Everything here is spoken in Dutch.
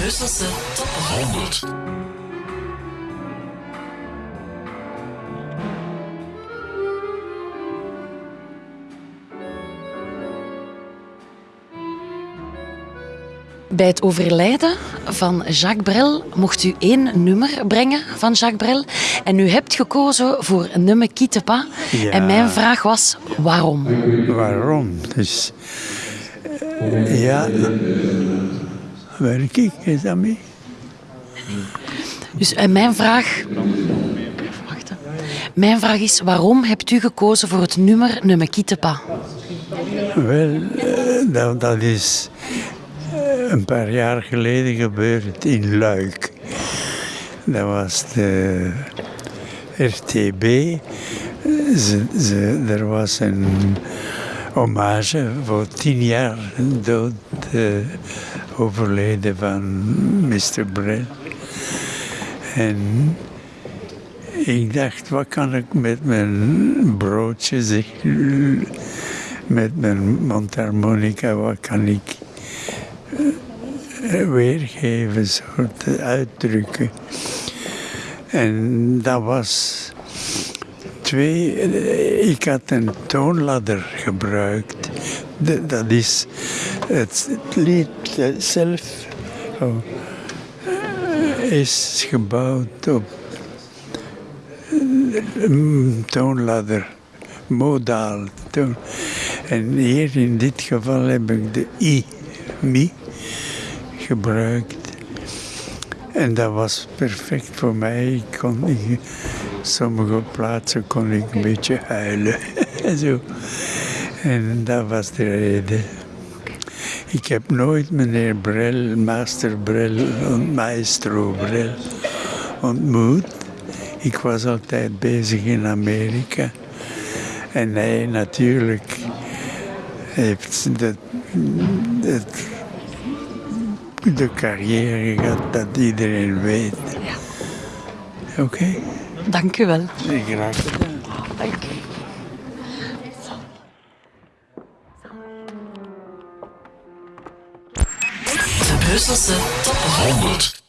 Brusselse top 100. Bij het overlijden van Jacques Brel mocht u één nummer brengen van Jacques Brel. En u hebt gekozen voor pas. Ja. En mijn vraag was, waarom? Waarom? Dus, eh, ja, werk ik, is dat mee? Dus en mijn vraag... Wacht, hè. Mijn vraag is, waarom hebt u gekozen voor het nummer Ne me quitte pas? Wel, eh, dat, dat is eh, een paar jaar geleden gebeurd in Luik. Dat was de RTB. Ze, ze, er was een hommage voor tien jaar dood eh, overleden van Mr. Brel. En ik dacht, wat kan ik met mijn broodje zeg, met mijn mondharmonica, wat kan ik eh, weergeven, soort uitdrukken. En dat was twee, eh, ik had een toonladder gebruikt. Dat is het, lied zelf oh, is gebouwd op een toonladder, modaal. Toon. En hier in dit geval heb ik de I, mi, gebruikt. En dat was perfect voor mij. Ik kon, ik, sommige plaatsen kon ik een beetje huilen. Zo. En dat was de reden. Ik heb nooit meneer Brel, master Brel, maestro Brel ontmoet. Ik was altijd bezig in Amerika. En hij natuurlijk heeft de, de, de carrière gehad dat iedereen weet. Oké, Dank u wel. graag gedaan. Dank u. De Brusselse top 100.